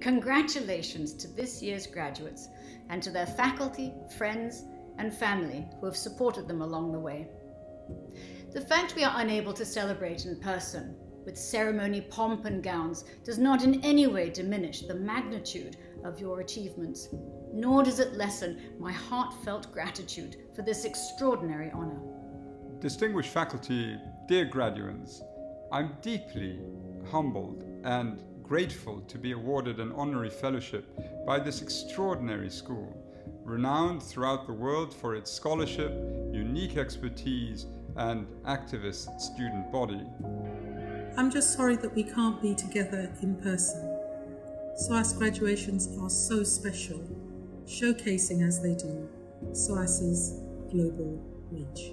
Congratulations to this year's graduates and to their faculty, friends, and family who have supported them along the way. The fact we are unable to celebrate in person with ceremony pomp and gowns does not in any way diminish the magnitude of your achievements, nor does it lessen my heartfelt gratitude for this extraordinary honour. Distinguished faculty, dear graduates, I'm deeply humbled and grateful to be awarded an honorary fellowship by this extraordinary school, renowned throughout the world for its scholarship, unique expertise, and activist student body. I'm just sorry that we can't be together in person. SOAS graduations are so special, showcasing as they do SOAS's global reach.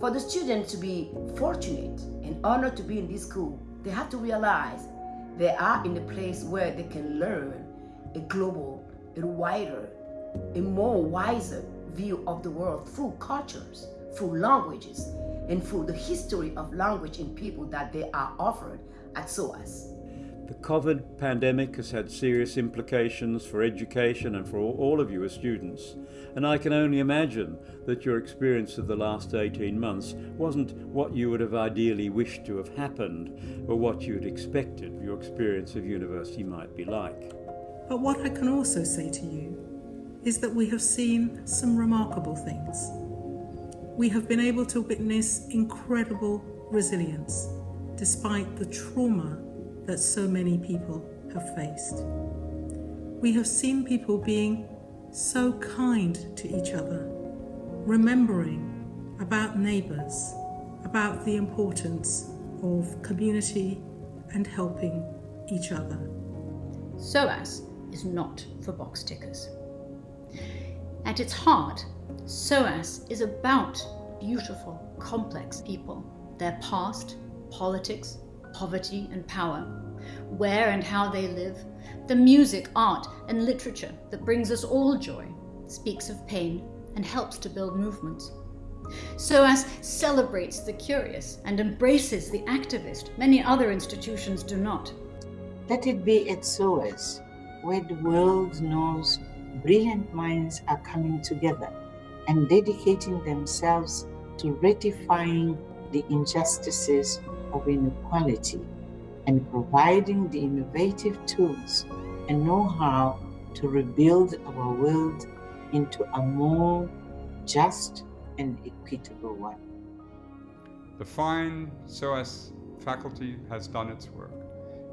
For the students to be fortunate and honored to be in this school, they have to realize they are in a place where they can learn a global, a wider, a more wiser view of the world through cultures, through languages, and through the history of language and people that they are offered at SOAS. The COVID pandemic has had serious implications for education and for all of you as students, and I can only imagine that your experience of the last 18 months wasn't what you would have ideally wished to have happened or what you'd expected your experience of university might be like. But what I can also say to you is that we have seen some remarkable things. We have been able to witness incredible resilience despite the trauma that so many people have faced. We have seen people being so kind to each other, remembering about neighbours, about the importance of community and helping each other. SOAS is not for box tickers. At its heart, SOAS is about beautiful, complex people, their past, politics, poverty and power, where and how they live, the music, art and literature that brings us all joy, speaks of pain and helps to build movements. SOAS celebrates the curious and embraces the activist many other institutions do not. Let it be at SOAS, where the world knows brilliant minds are coming together and dedicating themselves to rectifying the injustices of inequality and providing the innovative tools and know-how to rebuild our world into a more just and equitable one. The fine SOAS faculty has done its work.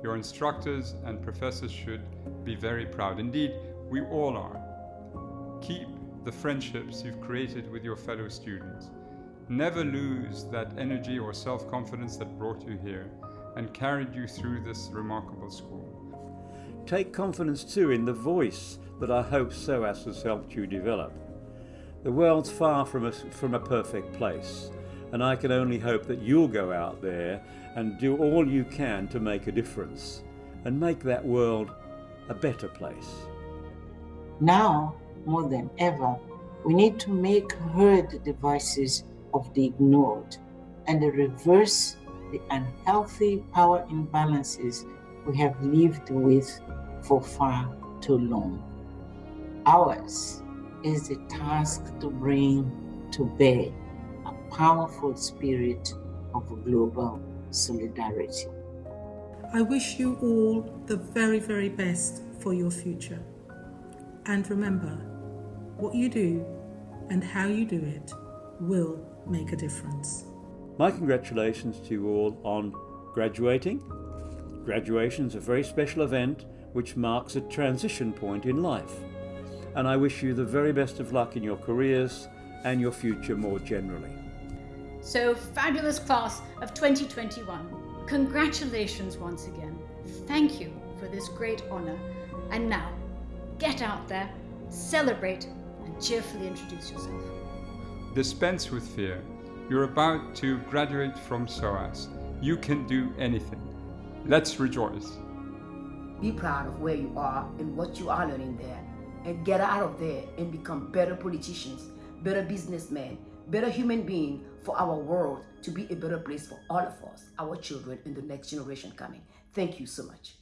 Your instructors and professors should be very proud. Indeed, we all are. Keep the friendships you've created with your fellow students. Never lose that energy or self-confidence that brought you here and carried you through this remarkable school. Take confidence too in the voice that I hope SOAS has helped you develop. The world's far from a, from a perfect place, and I can only hope that you'll go out there and do all you can to make a difference and make that world a better place. Now, more than ever, we need to make heard the voices of the ignored and reverse the unhealthy power imbalances we have lived with for far too long. Ours is the task to bring to bear a powerful spirit of global solidarity. I wish you all the very, very best for your future. And remember, what you do and how you do it will make a difference. My congratulations to you all on graduating. Graduation is a very special event which marks a transition point in life. And I wish you the very best of luck in your careers and your future more generally. So, fabulous class of 2021, congratulations once again. Thank you for this great honour. And now, get out there, celebrate, and cheerfully introduce yourself. Dispense with fear. You're about to graduate from SOAS. You can do anything. Let's rejoice. Be proud of where you are and what you are learning there. And get out of there and become better politicians, better businessmen, better human being for our world to be a better place for all of us, our children, and the next generation coming. Thank you so much.